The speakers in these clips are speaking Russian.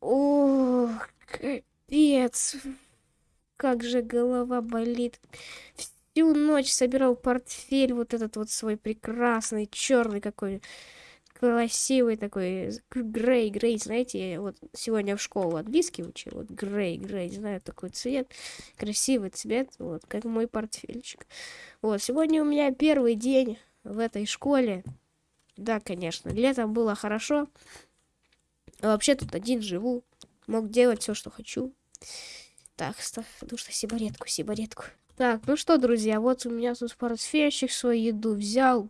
О, капец. Как же голова болит. Всю ночь собирал портфель вот этот вот свой прекрасный, черный какой красивый такой, грей, грей, знаете, вот сегодня в школу английский учил, вот грей, грей, знаю такой цвет, красивый цвет, вот, как мой портфельчик. Вот, сегодня у меня первый день в этой школе, да, конечно, летом было хорошо, а вообще тут один живу, мог делать все, что хочу. Так, ставь, нужно сигаретку, сигаретку. Так, ну что, друзья, вот у меня тут портфельчик свою еду взял.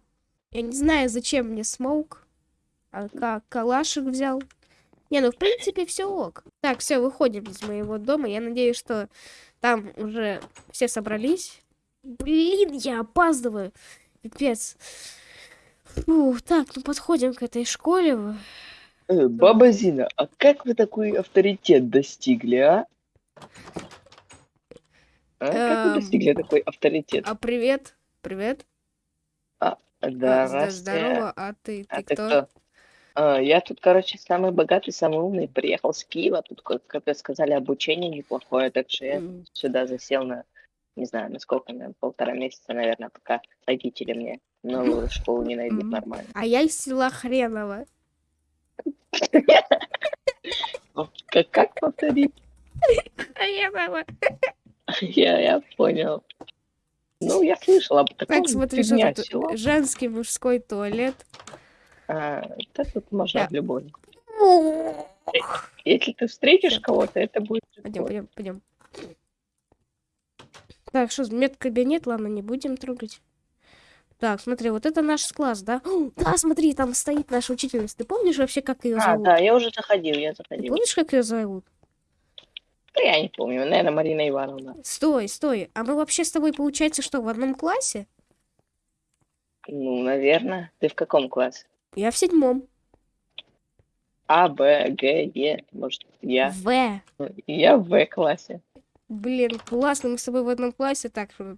Я не знаю, зачем мне смоук. А как калашик взял. Не, ну в принципе все ок. Так, все, выходим из моего дома. Я надеюсь, что там уже все собрались. Блин, я опаздываю. Пипец. Фу, так, ну подходим к этой школе. Э, баба Зина, а как вы такой авторитет достигли, а? А как вы Эм, достигли такой авторитет? А привет, привет. А, да. Здорово, а ты, А ты кто? А, я тут, короче, самый богатый, самый умный. Приехал с Киева. Тут, как, вы сказали, обучение неплохое. Так что я сюда засел на, не знаю, на сколько, на полтора месяца, наверное, пока родители мне новую школу не найдут нормально. А я из села Хреново. Как, как повторить? Хреново. Я, я понял. Ну, я слышал об таком. Так, смотри, что тут женский мужской туалет. А, да тут можно Да. в любой. Если ты встретишь кого-то, это будет Пойдем, пойдем, пойдем. Так, что, медкабинет, ладно, не будем трогать. Так, смотри, вот это наш класс, да? О, да, смотри, там стоит наша учительница. Ты помнишь вообще, как ее А, зовут? да, я уже заходил, я Ты заходил. помнишь, как ее зовут? Да я не помню, наверное, Марина Ивановна. Стой, стой. А мы вообще с тобой, получается, что, в одном классе? Ну, наверное. Ты в каком классе? Я в седьмом. А, Б, Г, Е, может, я. В. Ну, Я в В классе. Блин, классно, мы с тобой в одном классе. Так, э,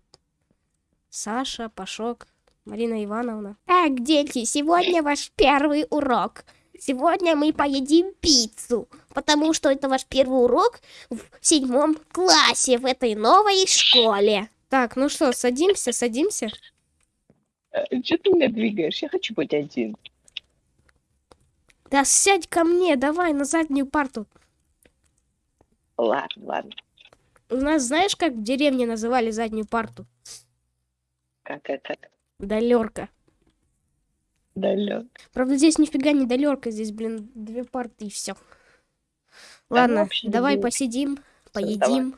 Саша, Пашок, Марина Ивановна. Так, дети, сегодня ваш первый урок. Сегодня мы поедим пиццу, потому что это ваш первый урок в седьмом классе в этой новой школе. Так, ну что, садимся, садимся. Че ты меня двигаешь? Я хочу быть один. Да сядь ко мне, давай на заднюю парту. Ладно, ладно. У нас, знаешь, как в деревне называли заднюю парту? Как, как, как? Далерка. Далек. Правда, здесь нифига не далерка, здесь, блин, две парты и все. Ладно, давай люблю. посидим, поедим.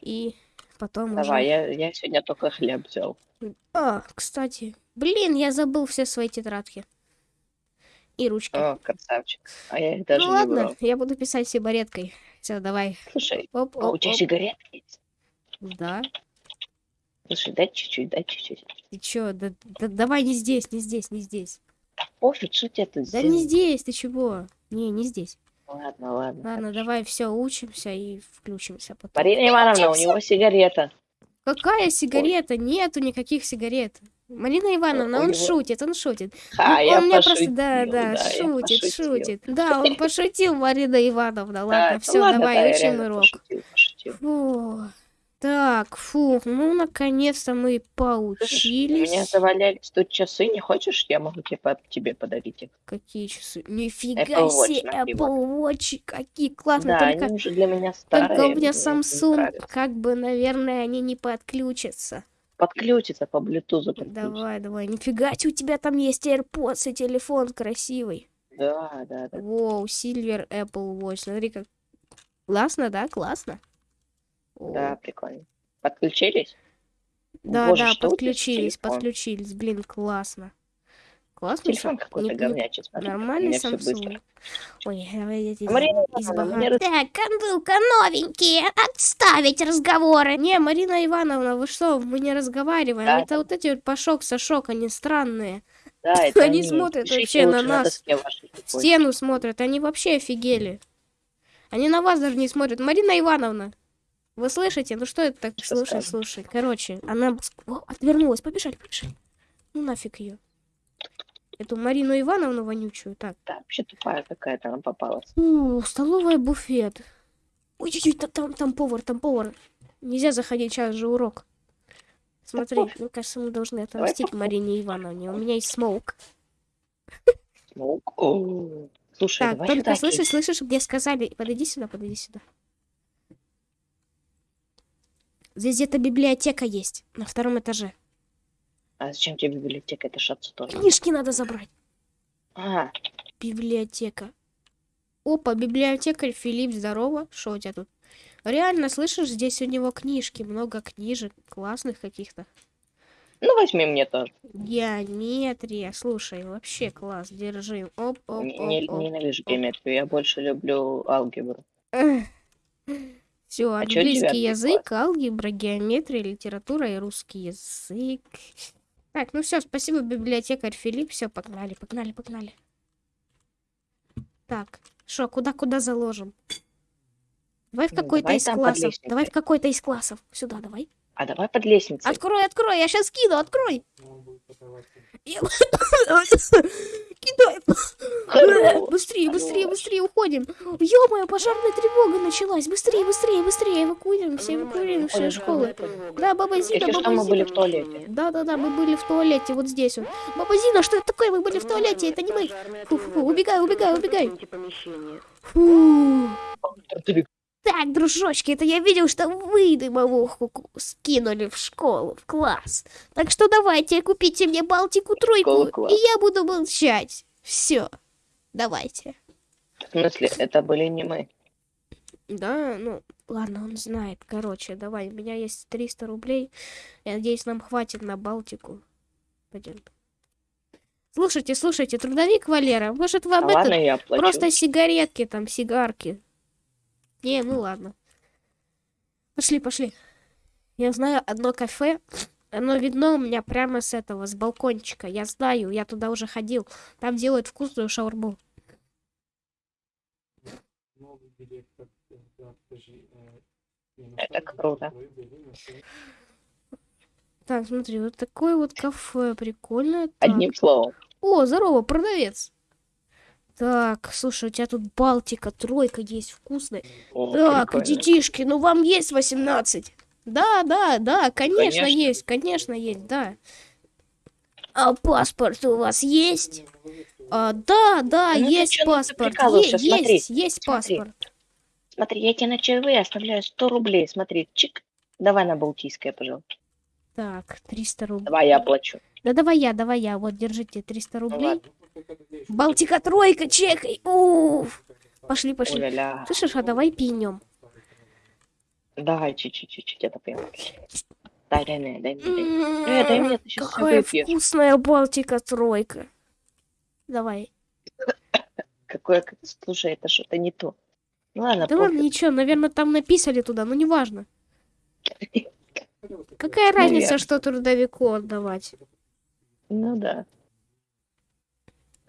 И потом Давай, уже... я, я сегодня только хлеб взял. А, кстати, блин, я забыл все свои тетрадки. И ручки. О, красавчик. А я их даже ну не ладно, брал. я буду писать сигареткой. Все, давай. Слушай, Оп, а у оп, тебя оп. сигаретки есть? Да. Слушай, дай чуть-чуть, дай чуть-чуть. Ты чё? Да, да давай не здесь, не здесь, не здесь. Да пофиг, что тебе тут Да не здесь, ты чего? Не, не здесь. Ладно, ладно. Ладно, давай все учимся и включимся потом. Марина Ивановна, у него сигарета. Какая сигарета? Нету никаких сигарет. Марина Ивановна, у он него- шутит, он шутит. Ха, Ну, я он мне просто, пошутил, да, да, я шутит, пошутил. шутит. Да, он пошутил, Марина Ивановна. Да, Ладно, да все, ладно, давай, да, учим урок. Пошутил, пошутил. Фу. Так, фу, ну наконец-то мы Слышишь, У меня поучились. завалялись тут часы, не хочешь? Я могу тебе, по- тебе подарить их. Какие часы? Нифига Apple Watch себе, Apple. Watch, какие классные. Да, только, они уже для меня старые. только у меня мне не Samsung, нравятся. как бы, наверное, они не подключатся. Подключится по Bluetooth. подключится. Давай, давай. Нифига себе, у тебя там есть AirPods и телефон красивый. Да, да, да. Воу, Silver Apple Watch. Смотри, как классно, да? Классно. Да, прикольно. Подключились? да, Боже, да, подключились, подключились. Блин, классно. Классно. Телефон какой-то говнячий, смотри, Нормальный. Samsung. Ой, давай я здесь Марина из раз- Так, ну-ка, новенькие, отставить разговоры. Не, Марина Ивановна, вы что, мы не разговариваем. Да, Это вот эти вот Пашок, Сашок, они странные. Да, это Они смотрят Пишите вообще на нас. стену смотрят, они вообще офигели. Они на вас даже не смотрят. Марина Ивановна, вы слышите? Ну что это так? Что слушай, скажешь? слушай. Короче, она О, отвернулась. Побежали, побежали. Ну нафиг ее. эту Марину Ивановну вонючую. Так. Да, вообще тупая какая-то она попалась. У, столовая буфет. Ой-ой-ой, та- там, там повар, там повар. Нельзя заходить, сейчас же урок. Смотри, мне кажется, мы должны отомстить. Марине Ивановне. У меня есть smoke. Smoke. О, Слушай, Так, только слышишь, слышишь, мне сказали, подойди сюда, подойди сюда. Здесь где-то библиотека есть, на втором этаже. А зачем тебе библиотека? Это ж тоже. Книжки надо забрать. А, Библиотека. Опа, библиотекарь Филипп, здорово. Что у тебя тут? Реально, слышишь, здесь у него книжки, много книжек, классных каких-то. ну возьми мне тоже. Геометрия, слушай, вообще класс, держи. Оп, оп, оп, оп. Ненавижу геометрию, я больше люблю алгебру. Все, А чё английский язык, алгебра, геометрия, литература и русский язык. Так, ну все, спасибо, библиотекарь Филипп. Все, погнали, погнали, погнали. Так, что, куда, куда заложим? Давай в Ну, какой-то из классов. Давай в какой-то из классов. Сюда, давай. А давай под лестницей. Открой, открой, я сейчас кину, открой. Я- Кидай. Быстрее, быстрее, быстрее уходим. Ё-моё, пожарная тревога началась. Быстрее, быстрее, быстрее эвакуируемся, эвакуируемся из школы. Да, баба Зина, Если что, баба мы были Зина. в туалете. Да, да, да, мы были в туалете, вот здесь вот. Баба Зина, что это такое? Мы были в туалете, это не мы. Фу-фу-фу, убегай, убегай, убегай. Фу. Так, дружочки, это я видел, что вы дымовуху скинули в школу, в класс. Так что давайте, купите мне Балтику тройку, класс. и я буду молчать. Все, давайте. В смысле, это были не мы. Да, ну, ладно, он знает. Короче, давай, у меня есть 300 рублей. Я надеюсь, нам хватит на Балтику. Пойдем. Слушайте, слушайте, трудовик Валера, может вам это ладно, я плачу. просто сигаретки, там, сигарки? Не, ну ладно. Пошли, пошли. Я знаю одно кафе. Оно видно у меня прямо с этого, с балкончика. Я знаю, я туда уже ходил. Там делают вкусную шаурму. Это круто. Так, смотри, вот такое вот кафе прикольное. Так. Одним словом. О, здорово, продавец. Так, слушай, у тебя тут Балтика, тройка есть вкусная. О, Так, прикольно. детишки, ну вам есть 18? Да, да, да, конечно, Конечно. есть, конечно есть, да. А паспорт у вас есть? А, да, да, Ну есть ну ты паспорт. Е- смотри, есть, есть смотри. паспорт. Смотри, я тебе на чаевые оставляю 100 рублей. Смотри, чик. Давай на Балтийское, пожалуйста. Так, 300 рублей. Давай, я оплачу. Да давай я, давай я. Вот, держите 300 Ну рублей. ладно. Балтика тройка, чекай. Уф. Пошли, пошли. Оля-ля. Слышишь, а давай пинем. Давай, чуть-чуть, это прям. Дай, дай мне, дай мне, дай. Э, дай мне, ты сейчас все Какая вкусная Балтика тройка. Давай. Какое, слушай, это что-то не то. Ну ладно, Да ладно, ничего, наверное, там написали туда, но неважно. Какая разница, что трудовику отдавать? Ну да.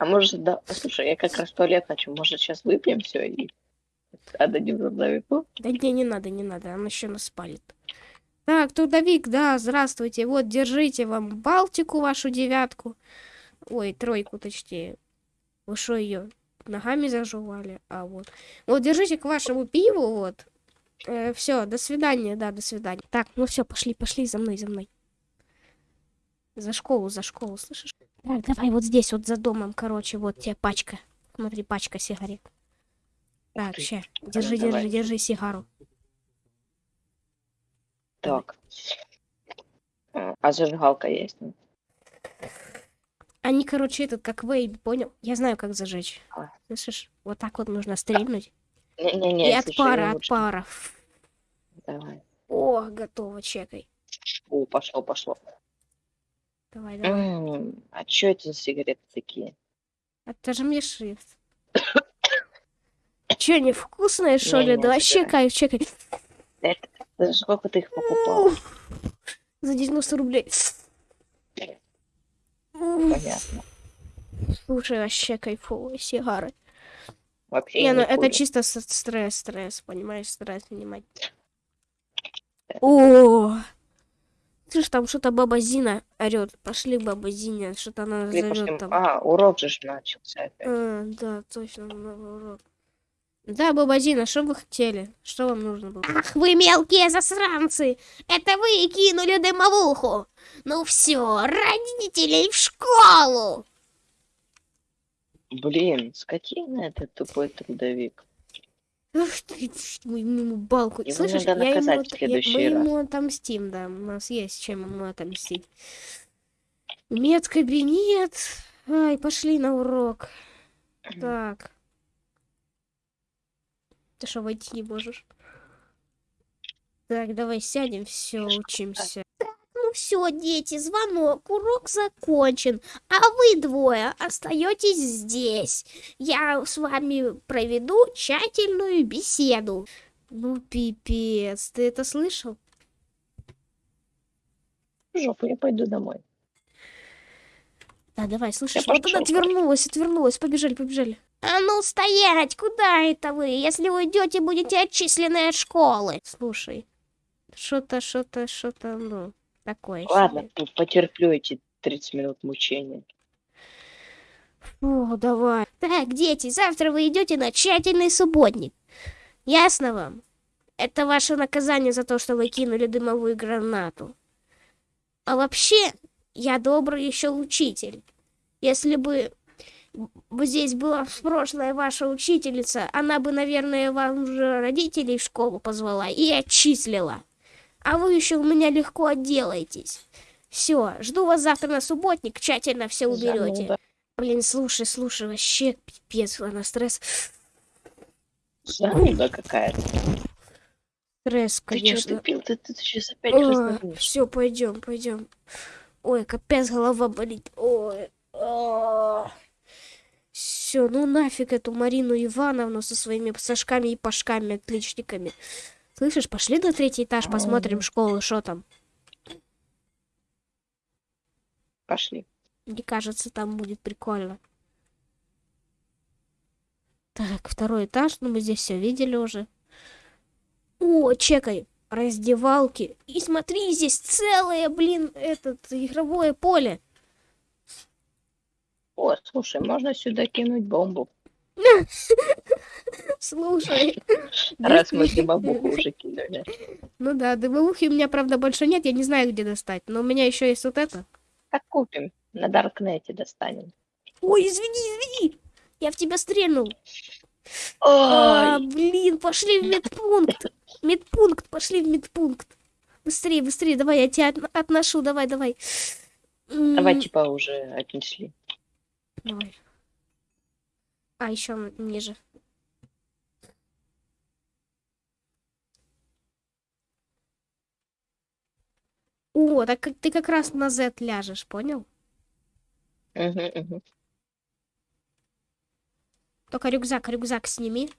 А может, да, слушай, я как раз туалет хочу. Может, сейчас выпьем все и отдадим трудовику? Да не, не надо, не надо, он еще нас спалит. Так, трудовик, да, здравствуйте. Вот, держите вам Балтику, вашу девятку. Ой, тройку, точнее. Вы что ее ногами зажевали? А вот. Вот, держите к вашему пиву, вот. все, до свидания, да, до свидания. Так, ну все, пошли, пошли за мной, за мной. За школу, за школу, слышишь? Так, давай вот здесь, вот за домом, короче, вот тебе пачка. Смотри, пачка сигарет. Так, ща, Ну, держи, давай. держи, держи сигару. Так. А а зажигалка есть? Они, короче, этот, как вейп, понял? Я знаю, как зажечь. А. Слышишь? Вот так вот нужно стрельнуть. Не-не-не, И от пара, от пара. Давай. О, готово, чекай. О, пошло, пошло. Давай, давай. М, А что это за сигареты такие? Отожми шрифт. Че, невкусные, что ли? Не-не, Давай, забирай. чекай, чекай. Это, за сколько ты их покупал? За 90 рублей. Понятно. Слушай, вообще кайфовые сигары. Вообще Не, ну не это курю. чисто с- стресс, стресс, понимаешь, стресс снимать. О! Слышь, там что-то баба Зина орет. Пошли, баба Зина, что-то она зовет там. А, урок же начался опять. А, да, точно, новый урок. Да, баба Зина, что вы хотели? Что вам нужно было? Ах, вы мелкие засранцы! Это вы кинули дымовуху! Ну все, родителей в школу! Блин, скотина этот тупой трудовик. Ах ты, ть, мы ему балку. Его Слышишь, надо я ему, в от- я- следующий мы ему отомстим, да. У нас есть чем ему отомстить. Медкабинет. Ай, пошли на урок. Так. Ты что, войти не можешь? Так, давай сядем, все, ж учимся. Ну все, дети, звонок, урок закончен, а вы двое остаетесь здесь. Я с вами проведу тщательную беседу. Ну, пипец, ты это слышал? В жопу, я пойду домой. Да, давай, Я вот она отвернулась, отвернулась, побежали, побежали. А ну стоять, куда это вы? Если уйдете, будете отчислены от школы. Слушай, что-то, что-то, что-то, ну, такое. Ладно, себе. потерплю эти 30 минут мучения. О, давай. Так, дети, завтра вы идете на тщательный субботник. Ясно вам? Это ваше наказание за то, что вы кинули дымовую гранату. А вообще, я добрый еще учитель. Если бы бы здесь была прошлая ваша учительница, она бы, наверное, вам уже родителей в школу позвала и отчислила. А вы еще у меня легко отделаетесь. Все, жду вас завтра на субботник, тщательно все уберете. Зануда. Блин, слушай, слушай, вообще пипец, ладно, стресс. Зануда какая-то. Стресс, Ты что, конечно. ты пил? Ты, ты сейчас опять разговариваешь. все, пойдем, пойдем. Ой, капец, голова болит. Ой. Все, ну нафиг эту Марину Ивановну со своими сашками и пашками, отличниками. Слышишь, пошли на третий этаж, посмотрим школу, что там. Пошли. Мне кажется, там будет прикольно. Так, второй этаж, ну мы здесь все видели уже. О, чекай, раздевалки. И смотри, здесь целое, блин, этот игровое поле. О, слушай, можно сюда кинуть бомбу. Слушай. Раз мы дымовуху уже кинули. Ну да, дымовухи у меня, правда, больше нет, я не знаю, где достать. Но у меня еще есть вот это. Так купим. На Даркнете достанем. Ой, извини, извини. Я в тебя стрельнул. А, блин, пошли в медпункт. Медпункт, пошли в медпункт. Быстрее, быстрее, давай, я тебя от- отношу, давай, давай. Давай типа уже отнесли. Давай. А, еще ниже. О, так ты как раз на Z ляжешь, понял? Мгм. Только рюкзак, рюкзак сними.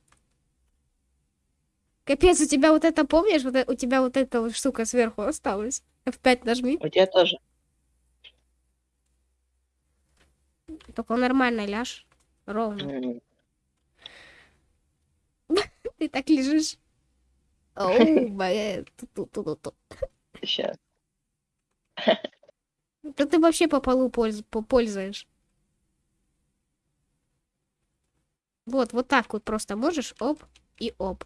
Капец, у тебя вот это, помнишь, вот э- у тебя вот эта вот штука сверху осталась? F5 нажми. У тебя тоже. Только нормально ляжь. Ровно. М, Ты так лежишь. Оу, ту-ту-ту-ту. Сейчас. Да ты вообще по полу польз- попользуешь. Вот, вот так вот просто можешь, оп и оп.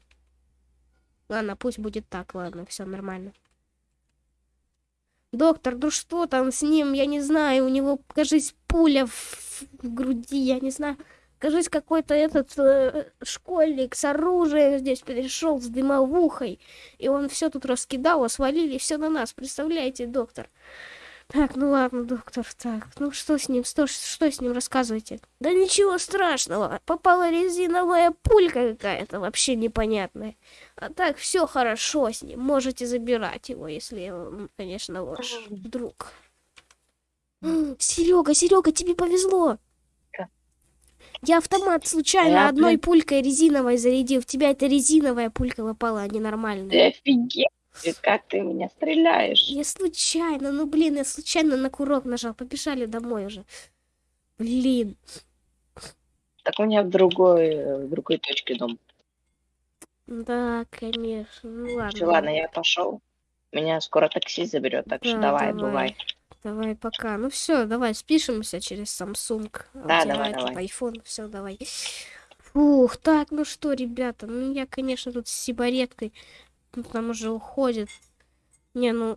Ладно, пусть будет так, ладно, все нормально. Доктор, ну что там с ним? Я не знаю, у него, кажись, пуля в, в груди, я не знаю. Кажись, какой-то этот э, школьник с оружием здесь пришел с дымовухой. И он все тут раскидал, а свалили все на нас. Представляете, доктор? Так, ну ладно, доктор, так, ну что с ним, что, что с ним рассказывайте? Да ничего страшного, попала резиновая пулька какая-то, вообще непонятная. А так, все хорошо с ним, можете забирать его, если он, конечно, ваш друг. Серега, Серега, тебе повезло. Я автомат случайно Я, одной блин- пулькой резиновой зарядил. В тебя это резиновая пулька попала, а не нормальная. Ты офигел? Как ты меня стреляешь? Я случайно, ну блин, я случайно на курок нажал. Побежали домой уже. Блин. Так у меня в другой, в другой точке дом. Да, конечно. Ну ладно. Все, ладно, я пошел. Меня скоро такси заберет, так что Да, давай, давай. бывай. Давай, пока. Ну все, давай, спишемся через Samsung. Да, давай, давай. iPhone, все, давай. Фух, так, ну что, ребята, ну я, конечно, тут с сибареткой, ну, там уже уходит. Не, ну,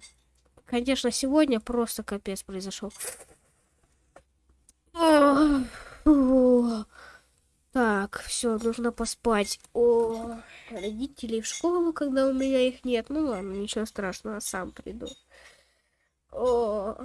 конечно, сегодня просто капец произошел. Так, все, нужно поспать. О, родителей в школу, когда у меня их нет. Ну ладно, ничего страшного, сам приду. О,